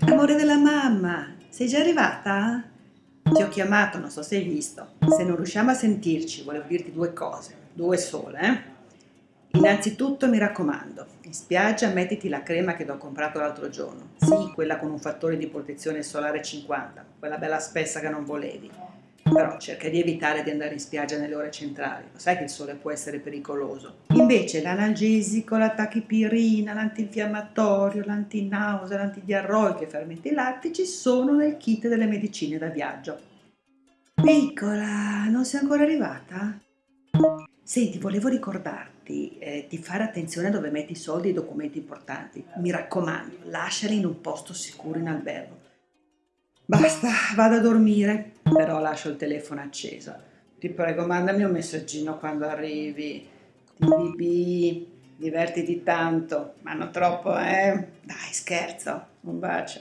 Amore della mamma, sei già arrivata? Ti ho chiamato, non so se hai visto. Se non riusciamo a sentirci, volevo dirti due cose, due sole, eh? Innanzitutto mi raccomando, in spiaggia mettiti la crema che ti ho comprato l'altro giorno. Sì, quella con un fattore di protezione solare 50, quella bella spessa che non volevi. Però cerca di evitare di andare in spiaggia nelle ore centrali, lo sai che il sole può essere pericoloso. Invece l'analgesico, la tachipirina, l'antinfiammatorio, l'antinausea, l'antidiarroico e i fermenti lattici sono nel kit delle medicine da viaggio. Piccola, non sei ancora arrivata? Senti, volevo ricordarti eh, di fare attenzione dove metti i soldi e i documenti importanti. Mi raccomando, lasciali in un posto sicuro in albergo. Basta, vado a dormire, però lascio il telefono acceso. Ti prego, mandami un messaggino quando arrivi. TVB, divertiti tanto, ma non troppo, eh? Dai, scherzo. Un bacio.